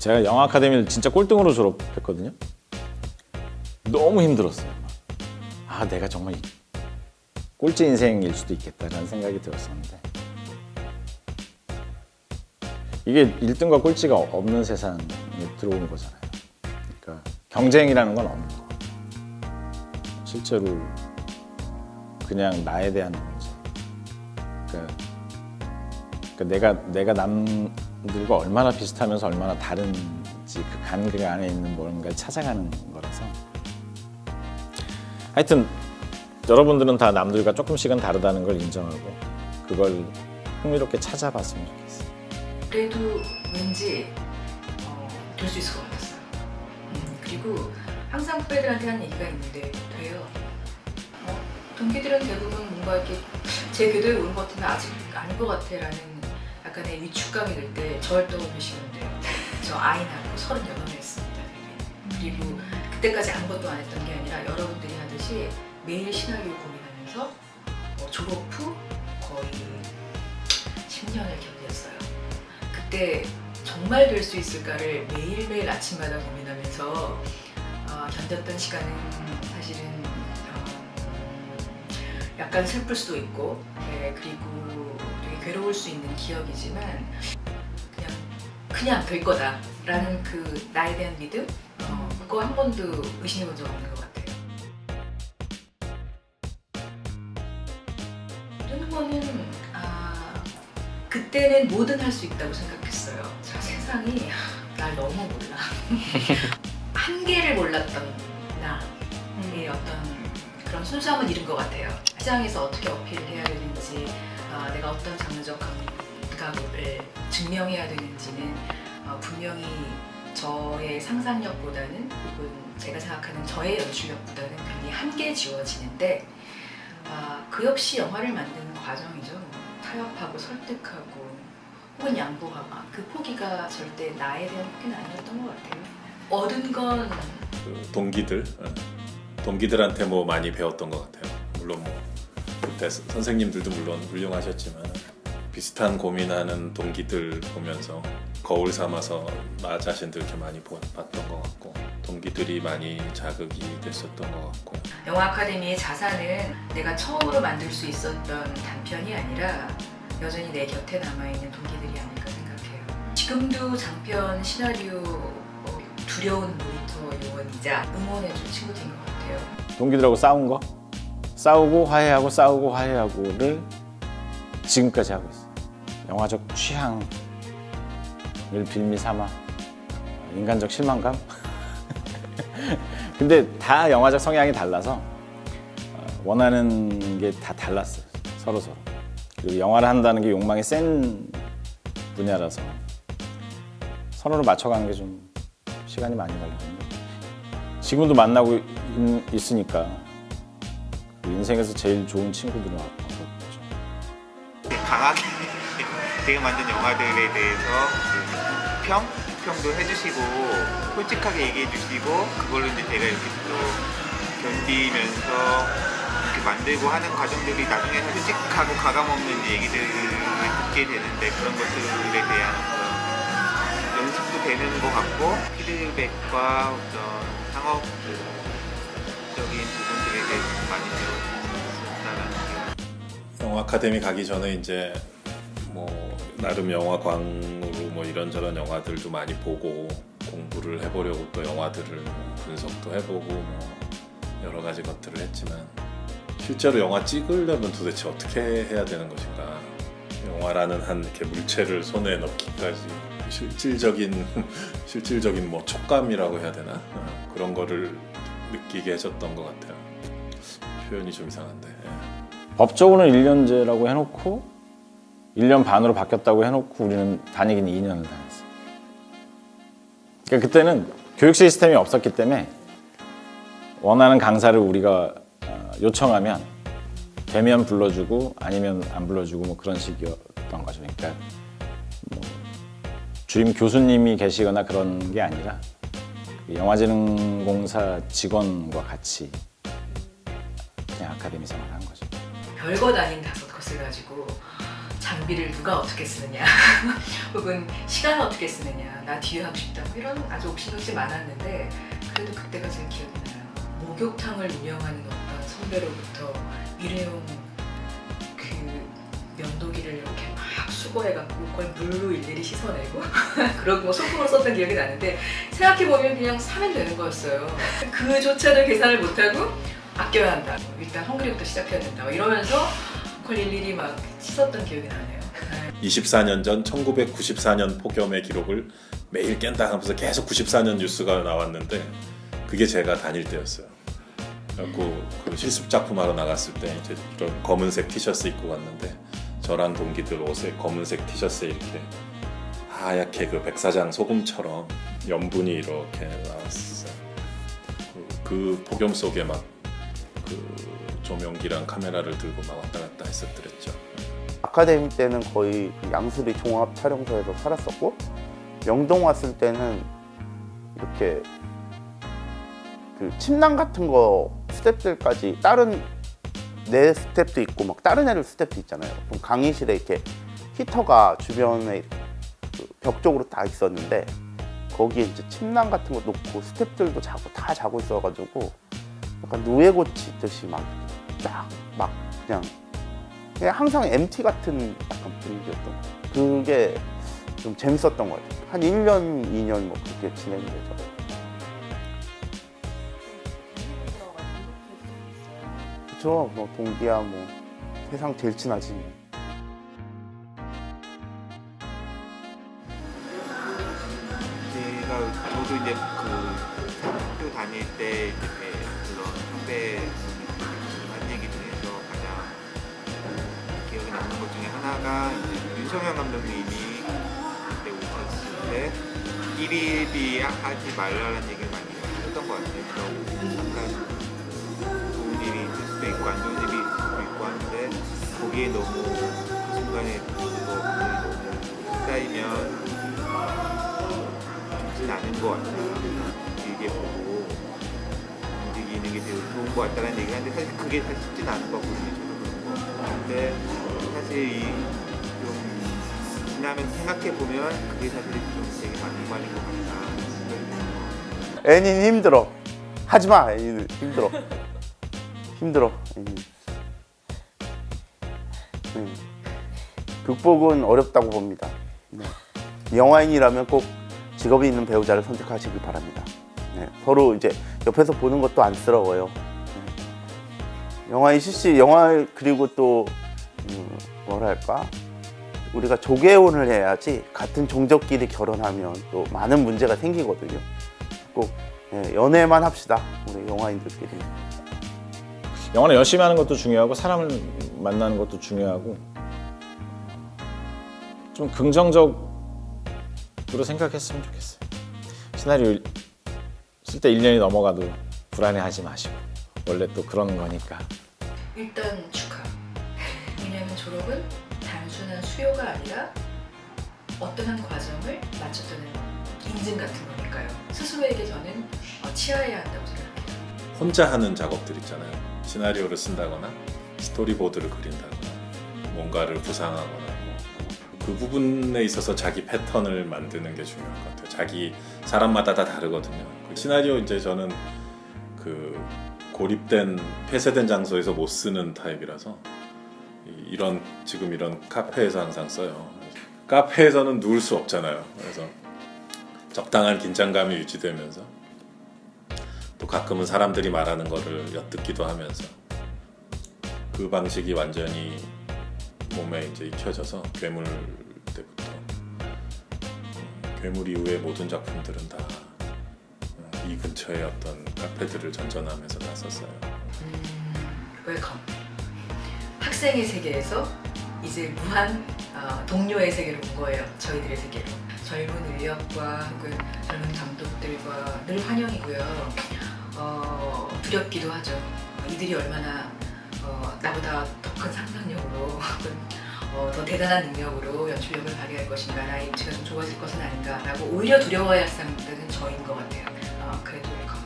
제가 영화 아카데미를 진짜 꼴등으로 졸업했거든요. 너무 힘들었어요. 아 내가 정말 이- 꼴찌 인생일 수도 있겠다라는 생각이 들었었는데 이게 1등과 꼴찌가 없는 세상에 들어온 거잖아요. 그러니까 경쟁이라는 건 없는 거. 실제로 그냥 나에 대한 문제. 그러니까, 그러니까 내가 내가 남 들과 얼마나 비슷하면서 얼마나 다른지 그 간극 안에 있는 뭔가를 찾아가는 거라서 하여튼 여러분들은 다 남들과 조금씩은 다르다는 걸 인정하고 그걸 흥미롭게 찾아봤으면 좋겠어요. 그래도 왠지 어, 될수 있을 것 같았어요. 음, 그리고 항상 후배들한테 하는 얘기가 있는데 돼요. 어, 동기들은 대부분 뭔가 이렇게 제 궤도에 오른 것 같으면 아직 아닌 것 같아 라는 약간의 위축감이 들 때 저를 떠올리시는데요. 저 아이 낳고 38이었습니다. 그리고 그때까지 아무것도 안 했던 게 아니라 여러분들이 하듯이 매일 시나리오 고민하면서 어, 졸업 후 거의 10년을 견뎠어요. 그때 정말 될 수 있을까를 매일매일 아침마다 고민하면서 어, 견뎠던 시간은 사실은 어, 약간 슬플 수도 있고 네, 그리고 괴로울 수 있는 기억이지만 그냥 그냥 될 거다 라는 그 나에 대한 믿음 어, 그거 한 번도 의심해 본 적 없는 것 같아요. 모든 거는 아 그때는 뭐든 할 수 있다고 생각했어요. 자 세상이 날 너무 몰라. 한계를 몰랐던 나의 어떤 그런 순수함은 잃은 것 같아요. 시장에서 어떻게 어필을 해야 되는지, 어떤 장르적 감각을 증명해야 되는지는 어, 분명히 저의 상상력보다는 혹은 제가 생각하는 저의 연출력보다는 굉장히 한계 지워지는데 아, 그 역시 영화를 만드는 과정이죠. 뭐, 타협하고 설득하고 혹은 양보하고 아, 그 포기가 절대 나에 대한 포기는 아니었던 것 같아요. 얻은 건 그 동기들 어, 동기들한테 뭐 많이 배웠던 것 같아요. 물론 뭐 그때 스- 선생님들도 물론 훌륭하셨지만 비슷한 고민하는 동기들 보면서 거울 삼아서 나 자신들 이렇게 많이 보- 봤던 것 같고 동기들이 많이 자극이 됐었던 것 같고 영화 아카데미의 자산은 내가 처음으로 만들 수 있었던 단편이 아니라 여전히 내 곁에 남아있는 동기들이 아닐까 생각해요. 지금도 장편 시나리오 어, 두려운 모니터 요원이자 응원해준 친구들인 것 같아요. 동기들하고 싸운 거 싸우고 화해하고 싸우고 화해하고를 지금까지 하고 있어요. 영화적 취향을 빌미 삼아 인간적 실망감. 근데 다 영화적 성향이 달라서 어, 원하는 게 다 달랐어요. 서로 서로. 그리고 영화를 한다는 게 욕망이 센 분야라서 서로를 맞춰가는 게 좀 시간이 많이 걸리는데 지금도 만나고 있, 있으니까 그 인생에서 제일 좋은 친구들은 왔죠. 강하게 제가 만든 영화들에 대해서 그 평? 평도 해주시고 솔직하게 얘기해 주시고 그걸로 이제 제가 이렇게 또 견디면서 이렇게 만들고 하는 과정들이 나중에 솔직하고 가감없는 얘기들을 듣게 되는데 그런 것들에 대한 연습도 되는 것 같고 피드백과 어떤 상업 적인 부분들에 대해서 많이 게 영화 아카데미 가기 전에 이제 뭐 나름 영화광으로 뭐 이런저런 영화들도 많이 보고 공부를 해보려고 또 영화들을 뭐 분석도 해보고 뭐 여러 가지 것들을 했지만 실제로 영화 찍으려면 도대체 어떻게 해야 되는 것인가? 영화라는 한 이렇게 물체를 손에 넣기까지 실질적인 실질적인 뭐 촉감이라고 해야 되나? 어, 그런 거를 느끼게 해줬던 것 같아요 표현이 좀 이상한데 예. 법적으로는 1년제라고 해놓고 1년 반으로 바뀌었다고 해놓고 우리는 다니기는 2년을 다녔어요. 그러니까 그때는 교육 시스템이 없었기 때문에 원하는 강사를 우리가 어, 요청하면 되면 불러주고 아니면 안 불러주고 뭐 그런 식이었던 거죠. 그러니까 뭐 주임 교수님이 계시거나 그런 게 아니라 그 영화재능공사 직원과 같이 그냥 아카데미 생활을 한 거죠. 별것 아닌 것을 가지고 장비를 누가 어떻게 쓰느냐 혹은 시간을 어떻게 쓰느냐 나 뒤에 하고 싶다 뭐 이런 아주 옥신각신 많았는데 그래도 그때가 제일 기억이 나요 목욕탕을 운영하는 어떤 선배로부터 일회용 수거해갖고 그걸 물로 일일이 씻어내고 그러고 뭐 소품으로 썼던 기억이 나는데 생각해보면 그냥 사면 되는 거였어요. 그조차도 계산을 못하고 아껴야 한다. 일단 헝그리부터 시작해야 된다. 뭐 이러면서 그걸 일일이 막 씻었던 기억이 나네요. 24년 전 1994년 폭염의 기록을 매일 깬다 하면서 계속 94년 뉴스가 나왔는데 그게 제가 다닐 때였어요. 그래갖고 그 실습 작품 하러 나갔을 때 이제 검은색 티셔츠 입고 갔는데 저랑 동기들 옷에 검은색 티셔츠에 이렇게 하얗게 그 백사장 소금처럼 염분이 이렇게 나왔어요. 그, 그 폭염 속에 막 그 조명기랑 카메라를 들고 막 왔다 갔다 했었더랬죠. 아카데미 때는 거의 그 양수리 종합 촬영소에서 살았었고 영동 왔을 때는 이렇게 그 침낭 같은 거 스탭들까지 다른 내 스탭도 있고 막 다른 애들 스탭도 있잖아요. 그럼 강의실에 이렇게 히터가 주변에 그벽 쪽으로 다 있었는데 거기에 이제 침낭 같은 거 놓고 스탭들도 자고 다 자고 있어가지고 약간 누에 고치듯이 막 쫙 막 그냥 그냥 항상 MT 같은 약간 분위기였던 것 같아요. 그게 좀 재밌었던 것 같아요. 한 1년, 2년 뭐 그렇게 진행이 되죠. 그쵸, 뭐 동기야 뭐 세상 제일 친하지. 뭐. 제가 저도 이제 그 학교 다닐 때 이제 그런 선배 한 얘기 중에서 가장 기억에 남는 것 중에 하나가 윤성현 감독님이 그때 오셨을 때 1일이 하지 말라는 얘기 거기에 너무 그 순간에 너무 쌓이면 좋진 않은 것 같아요. 길게 보고 움직이는 게 되게 좋은 것 같다는 얘기를 하는데 사실 그게 사실 쉽진 않은 거거든요. 저도 그런 거. 근데 사실 이좀 지나면 생각해 보면 그게 사실 좀 되게 맞는 말인 것 같다. 애니는 힘들어. 하지 마, 애니는 힘들어. 힘들어. 네. 극복은 어렵다고 봅니다. 네. 영화인이라면 꼭 직업이 있는 배우자를 선택하시길 바랍니다. 네. 서로 이제 옆에서 보는 것도 안쓰러워요. 네. 영화인 CC, 영화 그리고 또 음, 뭐랄까 우리가 조개혼을 해야지 같은 종족끼리 결혼하면 또 많은 문제가 생기거든요. 꼭 예, 연애만 합시다. 우리 영화인들끼리. 영화는 열심히 하는 것도 중요하고 사람을 만나는 것도 중요하고 좀 긍정적으로 생각했으면 좋겠어요. 시나리오 쓸 때 1년이 넘어가도 불안해하지 마시고 원래 또 그런 거니까 일단 축하. 왜냐하면 졸업은 단순한 수요가 아니라 어떤 한 과정을 마쳤다는 인증 같은 거니까요. 스스로에게 저는 어, 치아해야 한다고 생각해요. 혼자 하는 작업들 있잖아요. 시나리오를 쓴다거나 스토리보드를 그린다거나 뭔가를 구상하거나 뭐. 그 부분에 있어서 자기 패턴을 만드는 게 중요한 것 같아요. 자기 사람마다 다 다르거든요. 그 시나리오 이제 저는 그 고립된 폐쇄된 장소에서 못 쓰는 타입이라서 이- 이런 지금 이런 카페에서 항상 써요. 카페에서는 누울 수 없잖아요. 그래서 적당한 긴장감이 유지되면서 또 가끔은 사람들이 말하는 거를 엿듣기도 하면서 그 방식이 완전히 몸에 이제 익혀져서 괴물 때부터 음, 괴물 이후의 모든 작품들은 다 이 근처의 어떤 카페들을 전전하면서 다 썼어요. 음, welcome. 학생의 세계에서 이제 무한 어, 동료의 세계로 온 거예요. 저희들의 세계로. 젊은 인력과 혹은 젊은 감독들과 늘 환영이고요. 어, 두렵기도 하죠. 어, 이들이 얼마나 어, 나보다 더 큰 상상력으로 어, 더 대단한 능력으로 연출력을 발휘할 것인가 나의 입지가 좀 좁아질 것은 아닌가 라고 오히려 두려워할 상대는 저인 것 같아요. 어, 그래도 welcome.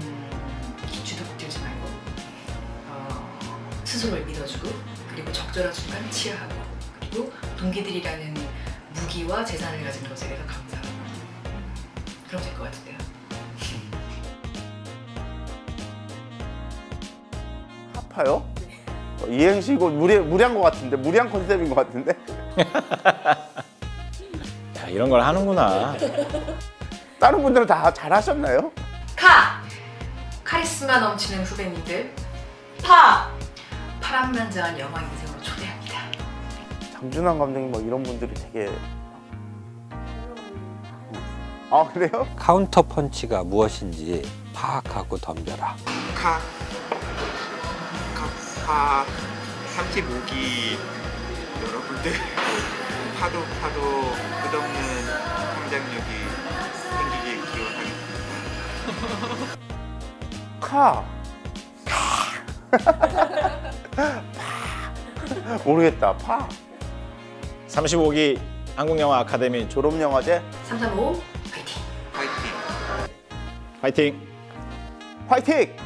음, 기죽어 들지 말고 어, 스스로를 믿어주고 그리고 적절한 순간 치하하고 그리고 동기들이라는 무기와 재산을 가진 것에 대해서 감사 아파요? 어, 이행시 이거 무리, 무리한 것 같은데 무리한 컨셉인 것 같은데 야 이런 걸 하는구나. 다른 분들은 다 잘하셨나요? 카! 카리스마 넘치는 후배님들 파! 파란만장한 영화 인생으로 초대합니다. 장준환 감독님 뭐 이런 분들이 되게 아 그래요? 카운터 펀치가 무엇인지 파악하고 덤벼라. 카, 카 파, 삼치모기 여러분들 파도 파도 끝없는 성장력이 생기길 기원하겠습니다. 카. 파. 모르겠다. 파. 35기 한국영화 아카데미 졸업영화제 335 화이팅! 파이팅! 파이팅! 화이팅!